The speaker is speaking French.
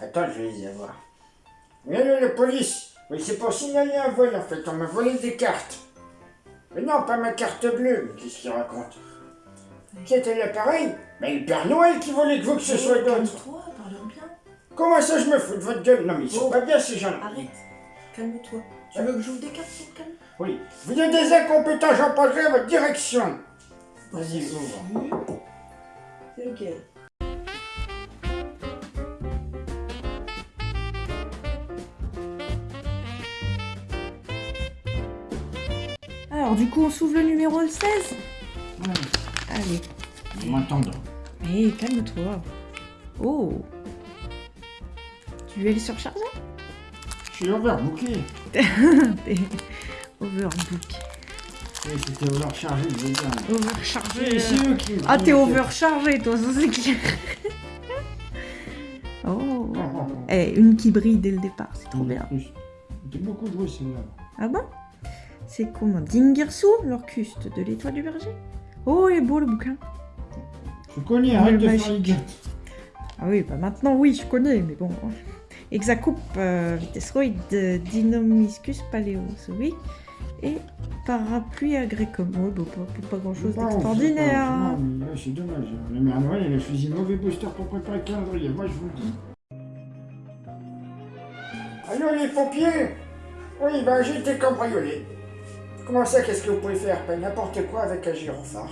Attends, je vais les avoir. Oui, allô, la police Oui, c'est pour signaler un vol, en fait. On m'a volé des cartes. Mais non, pas ma carte bleue. Mais qu'est-ce qu'il raconte? Qui était l'appareil Mais le Père Noël qui voulait que vous que ce soit d'autres. Calme-toi, parle bien. Comment ça, je me fous de votre gueule? Non, mais ils sont Oh. pas bien, ces gens-là. Arrête, calme-toi. Tu veux que j'ouvre des cartes pour calmer Oui. Vous êtes des incompétents, j'en parlerai à votre direction. Vas-y, ouvre. C'est lequel? Alors, du coup, on s'ouvre le numéro 16 Allez. Hé, calme-toi. Oh le surchargé Je suis overbooké. T'es overbook. Oui, c'était overchargé, je veux dire. Overchargé. C'est eux qui... Ah, t'es overchargé, toi, ça c'est clair. oh. Eh, une qui brille dès le départ, c'est trop bien. J'ai beaucoup joué celle-là. Ah bon? C'est comment Dingersu, l'orcuste de l'étoile du berger Oh, il est beau le bouquin. Je connais, arrête de faire. Ah oui, bah maintenant, oui, je connais, mais bon. Exacoupe, euh, Vitesroid, euh, Dinomiscus paleos, oui. Et Parapluie agricum. Ouais, bah, pas, pas grand chose d'extraordinaire. c'est hein. Dommage. La mère Noël, elle a choisi mauvais booster pour préparer le calendrier. Moi, je vous le dis. Allô, les pompiers Oui, ben, j'ai été cambriolé. Comment ça, qu'est-ce que vous pouvez faire? Pas n'importe quoi avec un gyrophare.